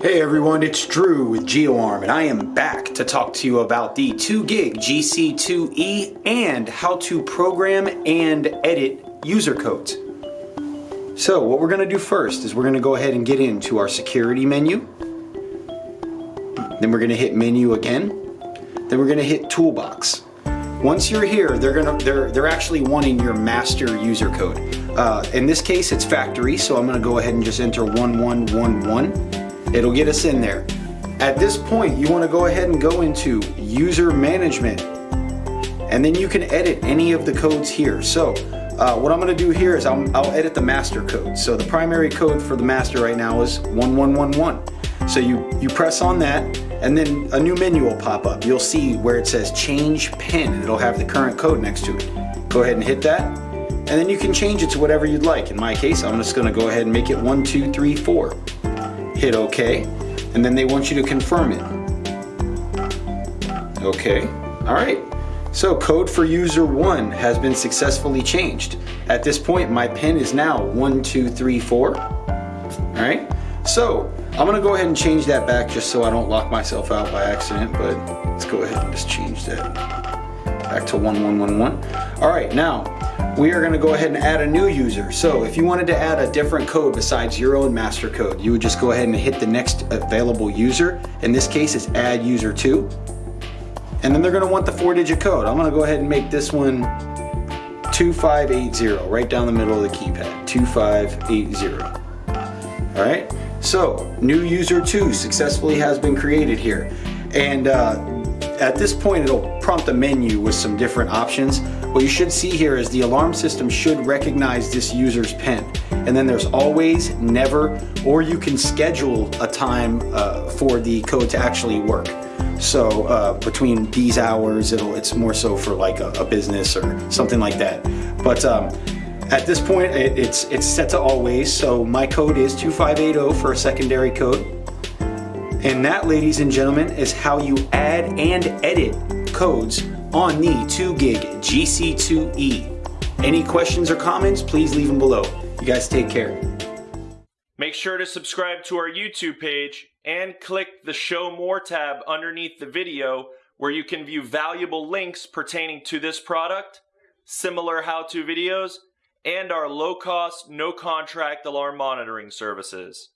Hey everyone, it's Drew with GeoArm and I am back to talk to you about the 2GIG GC2E and how to program and edit user codes. So what we're going to do first is we're going to go ahead and get into our security menu. Then we're going to hit menu again. Then we're going to hit toolbox. Once you're here, they're gonna they're they're actually wanting your master user code. Uh, in this case, it's factory, so I'm gonna go ahead and just enter 1111. It'll get us in there. At this point, you wanna go ahead and go into user management, and then you can edit any of the codes here. So uh, what I'm gonna do here is I'll, I'll edit the master code. So the primary code for the master right now is 1111. So you, you press on that, and then a new menu will pop up. You'll see where it says change pin it'll have the current code next to it. Go ahead and hit that and then you can change it to whatever you'd like. In my case, I'm just gonna go ahead and make it one, two, three, four. Hit okay and then they want you to confirm it. Okay, all right. So code for user one has been successfully changed. At this point, my pin is now one, two, three, four. All right, so I'm gonna go ahead and change that back just so I don't lock myself out by accident, but let's go ahead and just change that back to 1111. All right, now we are gonna go ahead and add a new user. So if you wanted to add a different code besides your own master code, you would just go ahead and hit the next available user. In this case, it's add user two. And then they're gonna want the four digit code. I'm gonna go ahead and make this one 2580, right down the middle of the keypad, 2580. All right, so new user two successfully has been created here. And uh, at this point, it'll prompt a menu with some different options. What you should see here is the alarm system should recognize this user's PIN. And then there's always, never, or you can schedule a time uh, for the code to actually work. So uh, between these hours, it's more so for like a, a business or something like that. But um, at this point, it, it's, it's set to always. So my code is 2580 for a secondary code. And that, ladies and gentlemen, is how you add and edit codes on the 2GIG GC2E. Any questions or comments, please leave them below. You guys take care. Make sure to subscribe to our YouTube page and click the Show More tab underneath the video where you can view valuable links pertaining to this product, similar how-to videos, and our low-cost, no-contract alarm monitoring services.